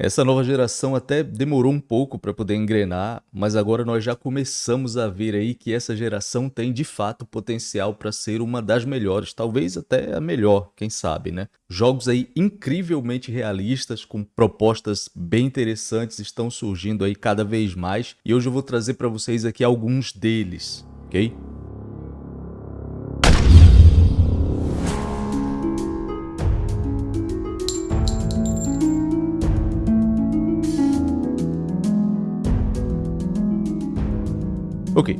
Essa nova geração até demorou um pouco para poder engrenar, mas agora nós já começamos a ver aí que essa geração tem de fato potencial para ser uma das melhores, talvez até a melhor, quem sabe, né? Jogos aí incrivelmente realistas, com propostas bem interessantes estão surgindo aí cada vez mais, e hoje eu vou trazer para vocês aqui alguns deles, ok? Ok,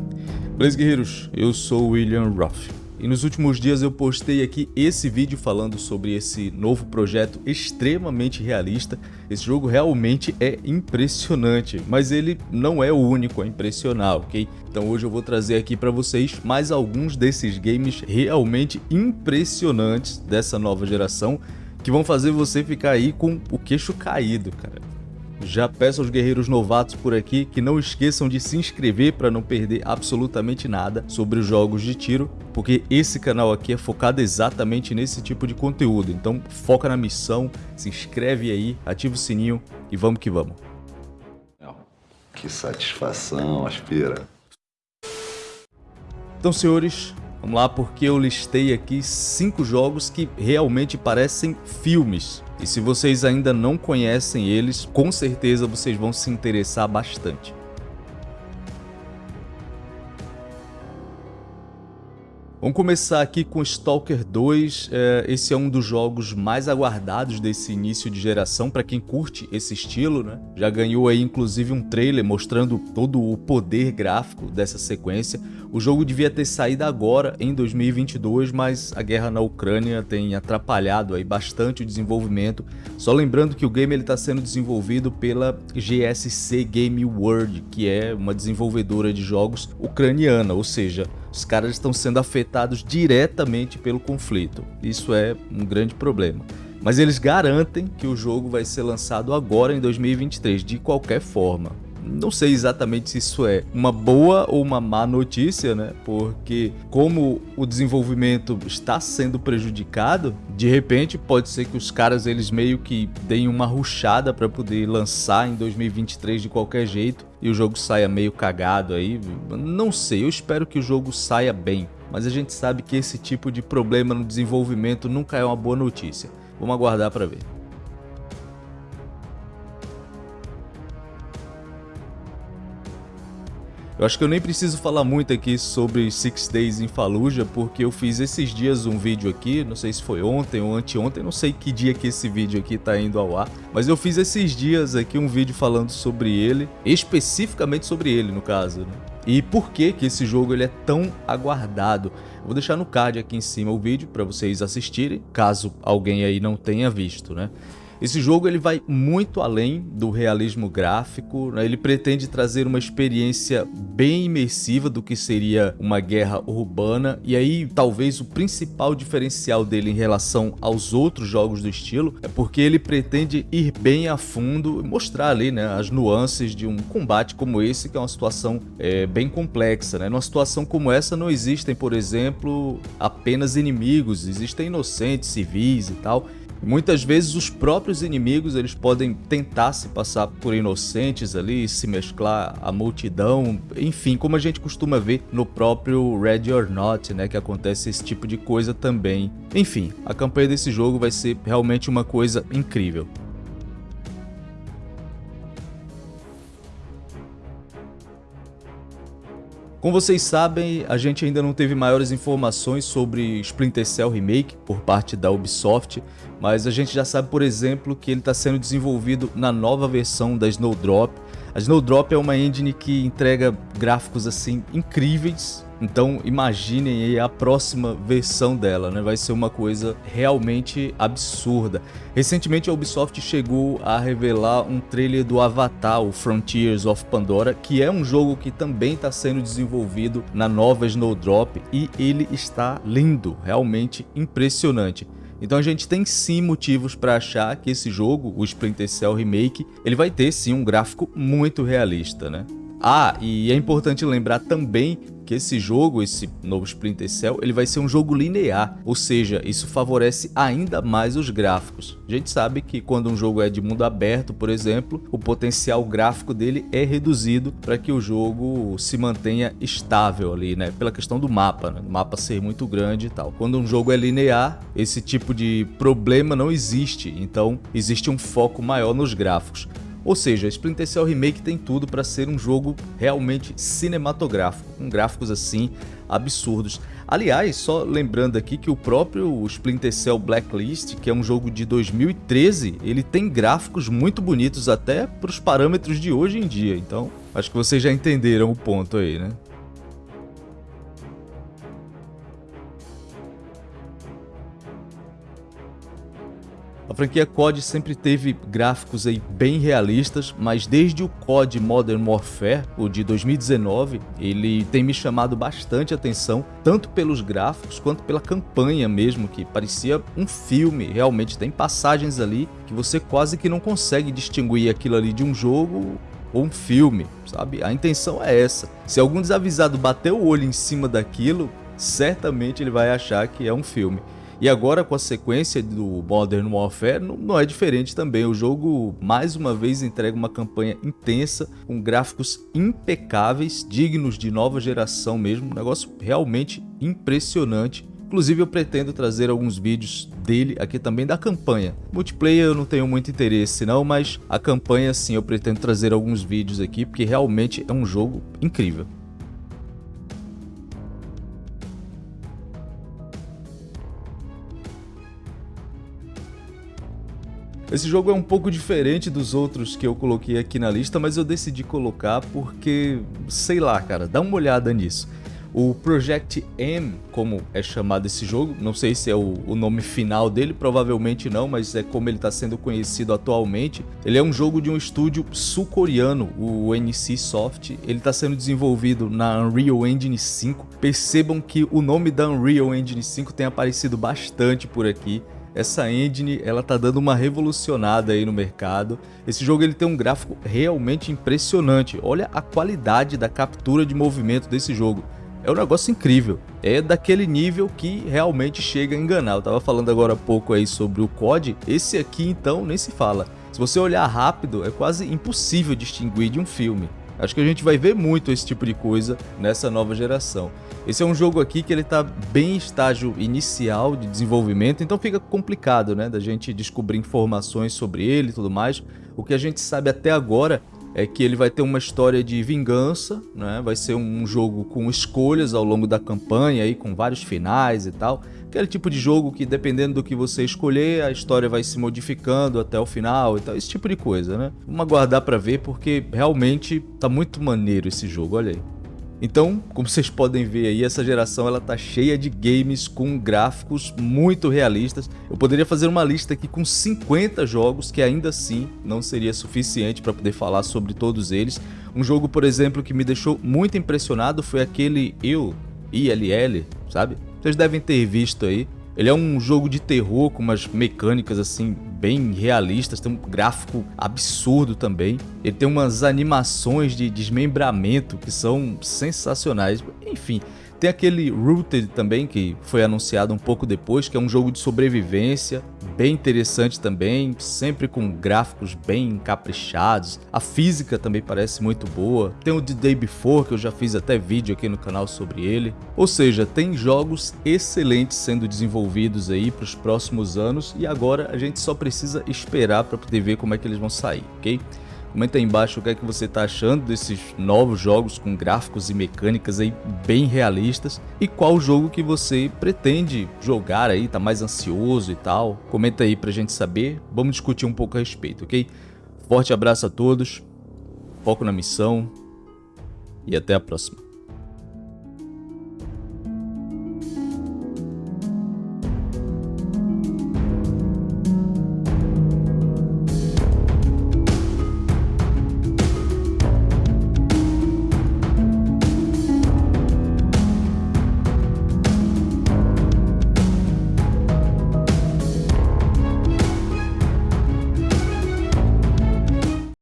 beleza guerreiros, eu sou William Ruff e nos últimos dias eu postei aqui esse vídeo falando sobre esse novo projeto extremamente realista. Esse jogo realmente é impressionante, mas ele não é o único a impressionar, ok? Então hoje eu vou trazer aqui para vocês mais alguns desses games realmente impressionantes dessa nova geração que vão fazer você ficar aí com o queixo caído, cara. Já peço aos guerreiros novatos por aqui que não esqueçam de se inscrever para não perder absolutamente nada sobre os jogos de tiro, porque esse canal aqui é focado exatamente nesse tipo de conteúdo. Então foca na missão, se inscreve aí, ativa o sininho e vamos que vamos. Que satisfação, aspira. Então senhores, vamos lá porque eu listei aqui cinco jogos que realmente parecem filmes e se vocês ainda não conhecem eles, com certeza vocês vão se interessar bastante. Vamos começar aqui com Stalker 2, é, esse é um dos jogos mais aguardados desse início de geração para quem curte esse estilo, né? Já ganhou aí inclusive um trailer mostrando todo o poder gráfico dessa sequência. O jogo devia ter saído agora em 2022, mas a guerra na Ucrânia tem atrapalhado aí bastante o desenvolvimento. Só lembrando que o game está sendo desenvolvido pela GSC Game World, que é uma desenvolvedora de jogos ucraniana, ou seja, os caras estão sendo afetados diretamente pelo conflito. Isso é um grande problema. Mas eles garantem que o jogo vai ser lançado agora em 2023, de qualquer forma. Não sei exatamente se isso é uma boa ou uma má notícia, né? Porque como o desenvolvimento está sendo prejudicado, de repente pode ser que os caras eles meio que deem uma ruchada para poder lançar em 2023 de qualquer jeito e o jogo saia meio cagado aí. Não sei, eu espero que o jogo saia bem, mas a gente sabe que esse tipo de problema no desenvolvimento nunca é uma boa notícia. Vamos aguardar para ver. Eu acho que eu nem preciso falar muito aqui sobre Six Days in Fallujah, porque eu fiz esses dias um vídeo aqui, não sei se foi ontem ou anteontem, não sei que dia que esse vídeo aqui tá indo ao ar, mas eu fiz esses dias aqui um vídeo falando sobre ele, especificamente sobre ele no caso, né? E por que que esse jogo ele é tão aguardado? Eu vou deixar no card aqui em cima o vídeo para vocês assistirem, caso alguém aí não tenha visto, né? Esse jogo ele vai muito além do realismo gráfico, né? ele pretende trazer uma experiência bem imersiva do que seria uma guerra urbana e aí talvez o principal diferencial dele em relação aos outros jogos do estilo é porque ele pretende ir bem a fundo e mostrar ali né, as nuances de um combate como esse que é uma situação é, bem complexa. Né? Numa situação como essa não existem, por exemplo, apenas inimigos, existem inocentes, civis e tal Muitas vezes os próprios inimigos eles podem tentar se passar por inocentes ali, se mesclar à multidão, enfim, como a gente costuma ver no próprio Ready or Not, né, que acontece esse tipo de coisa também. Enfim, a campanha desse jogo vai ser realmente uma coisa incrível. Como vocês sabem, a gente ainda não teve maiores informações sobre Splinter Cell Remake por parte da Ubisoft, mas a gente já sabe, por exemplo, que ele está sendo desenvolvido na nova versão da Snowdrop. A Snowdrop é uma engine que entrega gráficos assim incríveis, então imaginem aí a próxima versão dela, né? Vai ser uma coisa realmente absurda. Recentemente a Ubisoft chegou a revelar um trailer do Avatar, o Frontiers of Pandora, que é um jogo que também está sendo desenvolvido na nova Snowdrop e ele está lindo, realmente impressionante. Então a gente tem sim motivos para achar que esse jogo, o Splinter Cell Remake, ele vai ter sim um gráfico muito realista, né? Ah, e é importante lembrar também que esse jogo, esse novo Splinter Cell, ele vai ser um jogo linear, ou seja, isso favorece ainda mais os gráficos. A gente sabe que quando um jogo é de mundo aberto, por exemplo, o potencial gráfico dele é reduzido para que o jogo se mantenha estável ali, né? Pela questão do mapa, né? O mapa ser muito grande e tal. Quando um jogo é linear, esse tipo de problema não existe, então existe um foco maior nos gráficos. Ou seja, Splinter Cell Remake tem tudo para ser um jogo realmente cinematográfico, com gráficos assim absurdos. Aliás, só lembrando aqui que o próprio Splinter Cell Blacklist, que é um jogo de 2013, ele tem gráficos muito bonitos até para os parâmetros de hoje em dia. Então, acho que vocês já entenderam o ponto aí, né? A franquia COD sempre teve gráficos aí bem realistas, mas desde o COD Modern Warfare, o de 2019, ele tem me chamado bastante atenção, tanto pelos gráficos quanto pela campanha mesmo, que parecia um filme, realmente tem passagens ali que você quase que não consegue distinguir aquilo ali de um jogo ou um filme, sabe? A intenção é essa. Se algum desavisado bater o olho em cima daquilo, certamente ele vai achar que é um filme. E agora com a sequência do Modern Warfare não, é diferente também. O jogo mais uma vez entrega uma campanha intensa, com gráficos impecáveis, dignos de nova geração mesmo, um negócio realmente impressionante. Inclusive eu pretendo trazer alguns vídeos dele aqui também da campanha. Multiplayer eu não tenho muito interesse não, mas a campanha sim eu pretendo trazer alguns vídeos aqui, porque realmente é um jogo incrível. Esse jogo é um pouco diferente dos outros que eu coloquei aqui na lista, mas eu decidi colocar porque, sei lá, cara, dá uma olhada nisso. O Project M, como é chamado esse jogo, não sei se é o, o nome final dele, provavelmente não, mas é como ele está sendo conhecido atualmente. Ele é um jogo de um estúdio sul-coreano, o NC Soft. Ele está sendo desenvolvido na Unreal Engine 5. Percebam que o nome da Unreal Engine 5 tem aparecido bastante por aqui essa engine ela tá dando uma revolucionada aí no mercado. Esse jogo ele tem um gráfico realmente impressionante. Olha a qualidade da captura de movimento desse jogo. É um negócio incrível. É daquele nível que realmente chega a enganar. Eu tava falando agora há pouco aí sobre o COD. Esse aqui então nem se fala. Se você olhar rápido, é quase impossível distinguir de um filme. Acho que a gente vai ver muito esse tipo de coisa nessa nova geração. Esse é um jogo aqui que ele está bem em estágio inicial de desenvolvimento, então fica complicado, né, da gente descobrir informações sobre ele e tudo mais. O que a gente sabe até agora é que ele vai ter uma história de vingança, né? vai ser um jogo com escolhas ao longo da campanha, aí, com vários finais e tal. Aquele tipo de jogo que dependendo do que você escolher, a história vai se modificando até o final e tal, esse tipo de coisa, né? Vamos aguardar para ver porque realmente tá muito maneiro esse jogo, olha aí. Então, como vocês podem ver aí, essa geração ela tá cheia de games com gráficos muito realistas. Eu poderia fazer uma lista aqui com 50 jogos que ainda assim não seria suficiente para poder falar sobre todos eles. Um jogo, por exemplo, que me deixou muito impressionado foi aquele Il, ILL, sabe? Vocês devem ter visto aí. Ele é um jogo de terror com umas mecânicas assim bem realistas, tem um gráfico absurdo também. Ele tem umas animações de desmembramento que são sensacionais. Enfim, tem aquele Rooted também, que foi anunciado um pouco depois, que é um jogo de sobrevivência, bem interessante também, sempre com gráficos bem caprichados. A física também parece muito boa. Tem o The Day Before, que eu já fiz até vídeo aqui no canal sobre ele. Ou seja, tem jogos excelentes sendo desenvolvidos aí para os próximos anos e agora a gente só precisa esperar para poder ver como é que eles vão sair, ok? Comenta aí embaixo o que é que você está achando desses novos jogos com gráficos e mecânicas aí bem realistas e qual jogo que você pretende jogar aí, tá mais ansioso e tal. Comenta aí pra gente saber, vamos discutir um pouco a respeito, ok? Forte abraço a todos, foco na missão e até a próxima.